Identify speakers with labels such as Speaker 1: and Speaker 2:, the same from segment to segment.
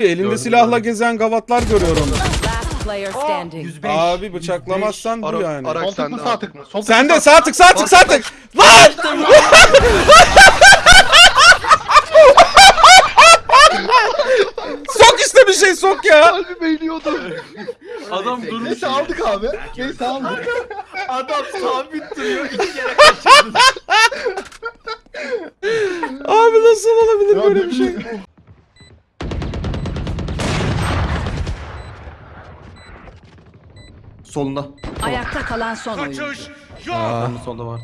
Speaker 1: Elinde
Speaker 2: Gördüm,
Speaker 1: silahla
Speaker 2: gördüm.
Speaker 1: gezen gavatlar görüyorum.
Speaker 3: Last player standing.
Speaker 2: 105.
Speaker 1: Abi bıçaklamazsan bu yani.
Speaker 4: Araç
Speaker 2: Sol tık
Speaker 4: sende
Speaker 2: mı sağ
Speaker 4: abi.
Speaker 2: tık mı? Sol tık
Speaker 1: Sen
Speaker 2: mı,
Speaker 1: de sağ tık sağ tık sağ tık. Lan! sok işte bir şey sok ya.
Speaker 4: Kalbim eğiliyordu.
Speaker 2: Adam durmuş.
Speaker 4: Neyse aldık abi. Neyse aldık.
Speaker 2: Adam sabit duruyor. iki kere kaçırdı.
Speaker 1: Abi nasıl olabilir
Speaker 4: Ya
Speaker 1: böyle bir şey?
Speaker 2: Solunda.
Speaker 3: Ayakta kalan son oyuncu.
Speaker 2: Aa. Onun solda var.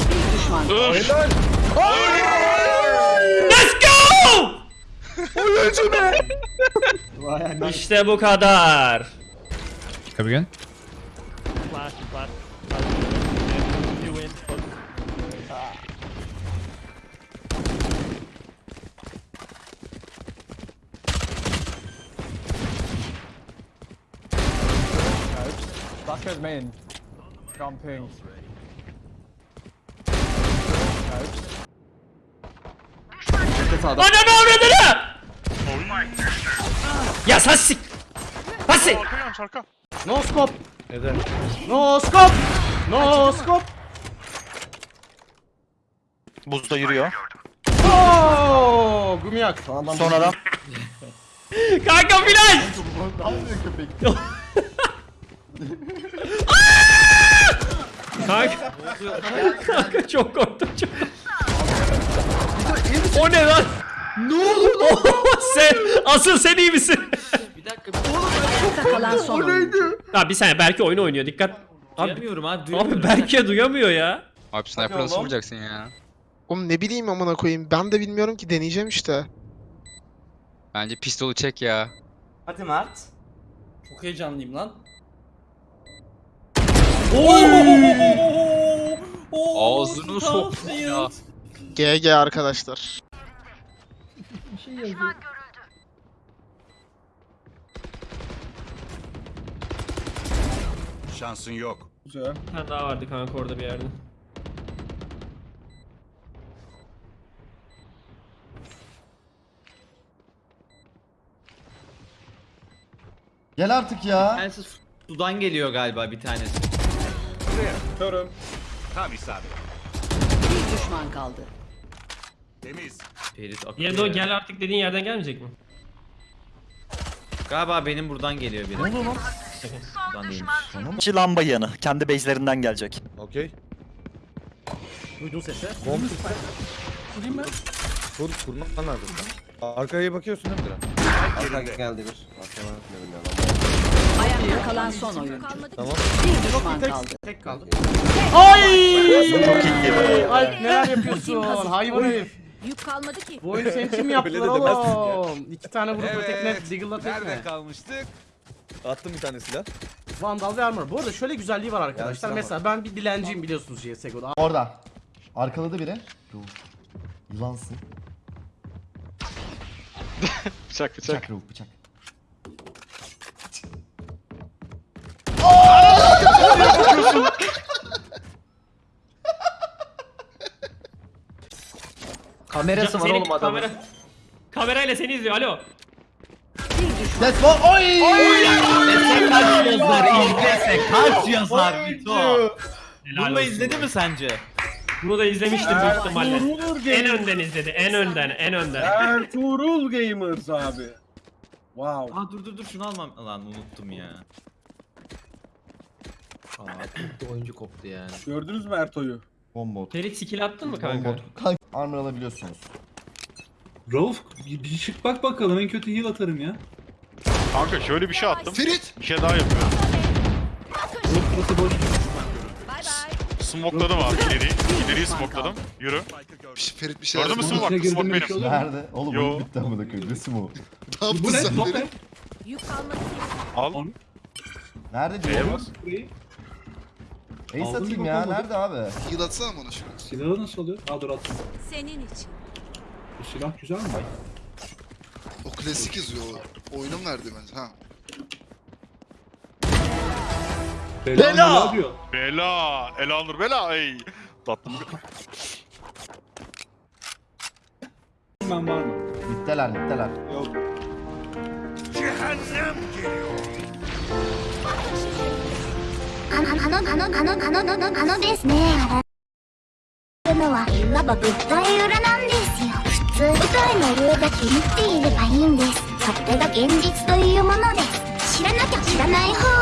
Speaker 3: Bir düşman kaldı.
Speaker 5: İşte bu kadar.
Speaker 6: Come again?
Speaker 7: Bucket main. Jumping.
Speaker 5: Bana ne avradını? Ya sasik. Sasik.
Speaker 2: No scope. No scope. No scope.
Speaker 4: Buzda yürüyor.
Speaker 2: Oo, Gumiyak.
Speaker 4: Son adam.
Speaker 5: Kanka flash. Kanka. Kanka çok korktum çok. o ne lan? Ne oldu? sen asıl sen iyi misin?
Speaker 3: Ayakta kalan son oyuncu.
Speaker 5: ha bir saniye belki oyunu oynuyor dikkat. Abi,
Speaker 2: Duyamıyorum abi.
Speaker 5: abi Berke duyamıyor ya.
Speaker 6: Abi sniper nasıl vuracaksın ya?
Speaker 8: Oğlum ne bileyim amına koyayım. Ben de bilmiyorum ki deneyeceğim işte.
Speaker 6: Bence pistolu çek ya.
Speaker 2: Hadi Mert. Çok heyecanlıyım lan.
Speaker 6: Ağzını soktum ya.
Speaker 8: GG arkadaşlar.
Speaker 9: Şansın yok.
Speaker 1: Güzel.
Speaker 5: Bir tane daha vardı kanka orada bir yerde.
Speaker 4: Gel artık ya.
Speaker 2: Tanesi sudan geliyor galiba bir tanesi.
Speaker 1: Körüm.
Speaker 9: Tam isabet.
Speaker 3: Bir düşman kaldı.
Speaker 9: Temiz.
Speaker 2: Ferit akıyor.
Speaker 5: Yedo
Speaker 2: ya.
Speaker 5: gel artık dediğin yerden gelmeyecek mi?
Speaker 2: Galiba benim buradan geliyor biri. Ne oluyor lan? Buradan değilmiş.
Speaker 4: İki lamba yanı. Kendi base'lerinden gelecek.
Speaker 1: Okey.
Speaker 2: Duydun sesi.
Speaker 1: Kur, kurmak lazım. Arkaya bakıyorsun değil mi Diren?
Speaker 3: Ayakta kalan son oyuncu.
Speaker 1: Tamam.
Speaker 3: Bir düşman kaldı.
Speaker 2: Tek kaldı.
Speaker 7: Alp neler yapıyorsun? Hayvan herif.
Speaker 3: Yük kalmadı ki.
Speaker 7: Bu oyunu için mi yaptılar oğlum? İki tane vurup tekne, Deagle'la tekne.
Speaker 9: kalmıştık?
Speaker 1: Attım bir tane silah.
Speaker 7: Vandal ve Armor. Bu arada şöyle güzelliği var arkadaşlar.
Speaker 1: var.
Speaker 7: Mesela ben bir dilenciyim biliyorsunuz CSGO'da.
Speaker 4: Orada. Arkaladı biri. Dur. Yılansın.
Speaker 6: Bıçak bıçak.
Speaker 4: Bıçak Rauf bıçak.
Speaker 2: Kamerası var oğlum adamın.
Speaker 5: Kamera. Kamerayla seni izliyor alo.
Speaker 4: Let's go. Oy!
Speaker 2: Kaç yazar izlese kaç yazar Vito. Bunu da izledi mi sence?
Speaker 5: Bunu da izlemiştir büyük ihtimalle. En önden izledi. En önden. En önden.
Speaker 1: Ertuğrul Gamers abi. Wow.
Speaker 2: Aa dur dur dur şunu almam. Lan unuttum ya. Aa koptu oyuncu koptu yani.
Speaker 1: Gördünüz mü Erto'yu?
Speaker 4: Bombot.
Speaker 5: Ferit skill attın mı kanka?
Speaker 4: Kanka armor alabiliyorsunuz.
Speaker 10: Rauf bir bir çık bak bakalım en kötü heal atarım ya.
Speaker 9: Kanka şöyle bir şey attım.
Speaker 8: Ferit!
Speaker 9: Bir şey daha yapıyorum.
Speaker 10: Burası boş.
Speaker 9: Smokeladım abi ileri. İleriyi smokeladım. Yürü.
Speaker 8: Ferit bir şey
Speaker 9: Gördün mü
Speaker 10: Bunun
Speaker 9: smoke? Smoke
Speaker 10: girdim bir şey
Speaker 9: benim.
Speaker 4: Nerede? Oğlum
Speaker 9: Yo.
Speaker 4: oyun bitti amına koyayım. Resim o.
Speaker 8: Ne yaptın
Speaker 10: Bu ne?
Speaker 8: sen
Speaker 10: Top
Speaker 8: Ferit?
Speaker 10: ne?
Speaker 3: Yük ki.
Speaker 9: Al.
Speaker 4: Nerede
Speaker 9: Neye
Speaker 4: diyor?
Speaker 9: bas?
Speaker 10: Burayı.
Speaker 4: Ace
Speaker 10: Aldın
Speaker 4: atayım
Speaker 10: mı
Speaker 4: ya.
Speaker 10: bakalım?
Speaker 4: Nerede abi?
Speaker 8: Heal atsana bana şunu.
Speaker 10: Silahı nasıl oluyor? Aa dur attım.
Speaker 3: Senin için.
Speaker 10: Bu silah güzel mi?
Speaker 8: O klasik yazıyor. o. Oyunun verdi bence. Ha.
Speaker 10: Bela! diyor.
Speaker 9: Bela. Elanur bela. Ey. Tatlım.
Speaker 10: Ben var mı?
Speaker 4: Mitteler mitteler.
Speaker 1: Yok.
Speaker 3: あの、あの、あの、あの、あの、あの、あのですね。あのは、いわば物体裏なんですよ。普通、舞台の上だけ見ていればいいんです。それが現実というものです。知らなきゃ知らない方